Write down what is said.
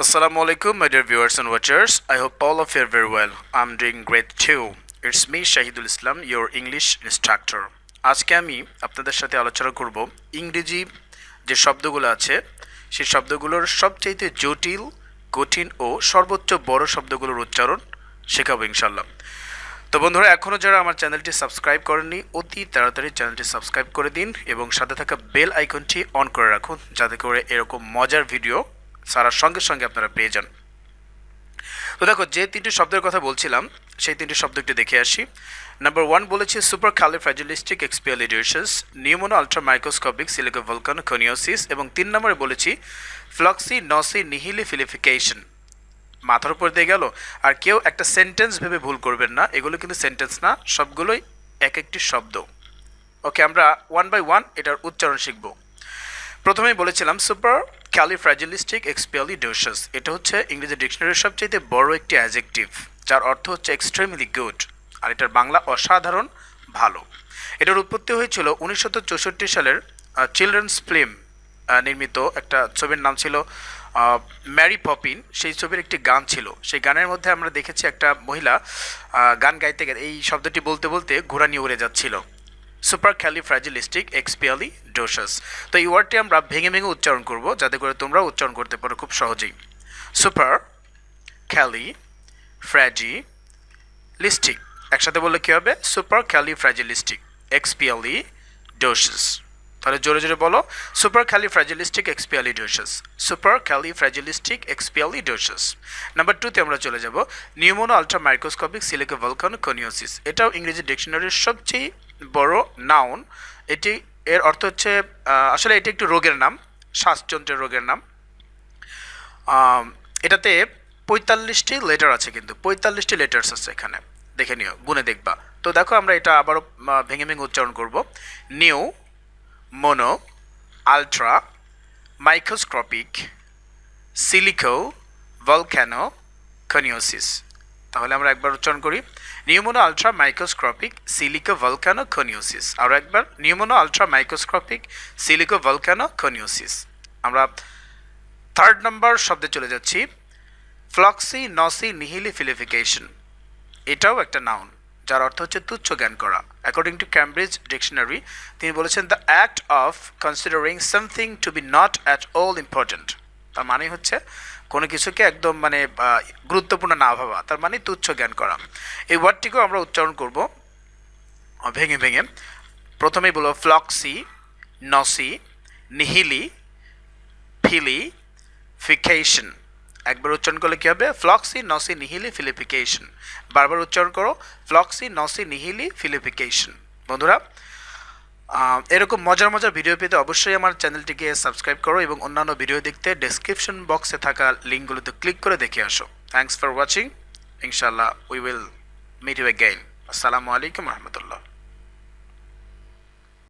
Assalamu alaikum, my dear viewers and watchers. I hope all of you are very well. I'm doing great too. It's me, Shahidul Islam, your English instructor. আজকে আমি আপনাদের সাথে আলোচনা করব ইংরেজি যে শব্দগুলো আছে সেই শব্দগুলোর সবচাইতে জটিল কঠিন ও সর্বোচ্চ বড় শব্দগুলোর উচ্চারণ শেখাবো ইনশাল্লাহ তো বন্ধুরা এখনও যারা আমার চ্যানেলটি সাবস্ক্রাইব করেননি অতি তাড়াতাড়ি চ্যানেলটি সাবস্ক্রাইব করে দিন এবং সাথে থাকা বেল আইকনটি অন করে রাখুন যাতে করে এরকম মজার ভিডিও সারার সঙ্গে সঙ্গে আপনারা পেয়ে যান। তো দেখো, যে তিনটি শব্দের কথা বলছিলাম, সেই তিনটি শব্দ একটু দেখে আসি। নাম্বার ওয়ান বলেছি সুপার খালি califragilisticexpialidocious নিউমোনো ultra microscopic silico volcano কনিওসিস এবং তিন নম্বরে বলেছি ফ্লক্সি নসি নিহিলি ফিলিফিকেশন মাথার উপর দিয়ে গেল, আর কেউ একটা সেন্টেন্স ভেবে ভুল করবেন না, এগুলো কিন্তু সেন্টেন্স না, সবগুলোই এক একটি শব্দ। ওকে আমরা ওয়ান বাই ওয়ান এটার উচ্চারণ শিখব। প্রথমেই বলেছিলাম সুপার ক্যালিফ্রাজিলিস্টিক এক্সপিয়ালিডোশাস এটা হচ্ছে ইংরেজি ডিকশনারির সবচেয়ে বড় একটি অ্যাজেকটিভ, যার অর্থ হচ্ছে এক্সট্রিমলি গুড আর এটার বাংলা অসাধারণ ভালো। এটার উৎপত্তি হয়েছিল উনিশশো চৌষট্টি সালের চিলড্রেন্স ফিল্ম নির্মিত একটা ছবির নাম ছিল ম্যারি পপিন সেই ছবির একটি গান ছিল। সেই গানের মধ্যে আমরা দেখেছি একটা মহিলা গান গাইতে গেলে এই শব্দটি বলতে বলতে ঘোড়া নিয়ে উড়ে যাচ্ছিল। Supercalifragilisticexpialidocious তো এই ওয়ার্ডটি আমরা ভেঙে ভেঙে উচ্চারণ করব, যাতে করে তোমরা উচ্চারণ করতে পারো খুব সহজেই। সুপার ক্যালি ফ্র্যাজি লিস্টিক একসাথে বললে কী হবে? সুপার ক্যালি ফ্র্যাজিলিস্টিক এক্সপিয়ালি ডোসাস তাহলে জোরে জোরে বলো super Kelly ফ্র্যাজিলিস্টিক এক্সপিয়ালিডোসাস super Kelly ফ্র্যাজিলিস্টিক এক্সপিয়ালিডোসাস number টুতে আমরা চলে যাব নিউমোনো আলট্রা মাইক্রোস্কোপিক সিলিকো ভলকানো কনিওসিস এটাও ইংরেজি ডিকশনারির সবচেয়ে বড় নাউন এটি এর অর্থ হচ্ছে আসলে এটি একটি রোগের নাম শ্বাসযন্ত্রের রোগের নাম। এটাতে পঁয়তাল্লিশটি লেটার আছে কিন্তু পঁয়তাল্লিশটি লেটার্স আছে এখানে। দেখে নিও গুনে দেখবা। তো দেখো আমরা এটা আবারও ভেঙে ভেঙে উচ্চারণ করব। Pneumo mono, ultra microscopic, silico volcano coniosis তাহলে আমরা একবার উচ্চারণ করি। নিউমোনো আলট্রা মাইক্রোস্কোপিক সিলিকো ভলকানো কনিওসিস আরও একবার, নিউমোনো আলট্রা মাইক্রোস্কোপিক সিলিকো ভলকানো কনিওসিস আমরা থার্ড নাম্বার শব্দে চলে যাচ্ছি। ফ্লক্সি নসি নিহিলি ফিলিফিকেশন এটাও একটা নাউন যার অর্থ হচ্ছে তুচ্ছ জ্ঞান করা। অ্যাকর্ডিং টু ক্যামব্রিজ ডিকশনারি তিনি বলেছেন the act of considering something to be not at all important তার মানে হচ্ছে কোনো কিছুকে একদম মানে গুরুত্বপূর্ণ না ভাবা, তার মানে তুচ্ছ জ্ঞান করা। এই ওয়ার্ডটিকেও আমরা উচ্চারণ করব ভেঙে ভেঙে। প্রথমেই বলব, ফ্লক্সি, নসি, নিহিলি, ফিলি, ফিকেশন। একবার উচ্চারণ করলে কী হবে? ফ্লক্সি, নসি, নিহিলি, ফিলিফিকেশন। বারবার উচ্চারণ করো, ফ্লক্সি, নসি, নিহিলি, ফিলিফিকেশন। বন্ধুরা এরকম মজার মজার ভিডিও পেতে অবশ্যই আমার চ্যানেলটিকে সাবস্ক্রাইব করো এবং অন্যান্য ভিডিও দেখতে ডেসক্রিপশন বক্সে থাকা লিঙ্কগুলোতে ক্লিক করে দেখে আসো। থ্যাংকস ফর ওয়াচিং ইনশাল্লাহ we will meet you again আসসালামু আলাইকুম রহমতুল্লাহ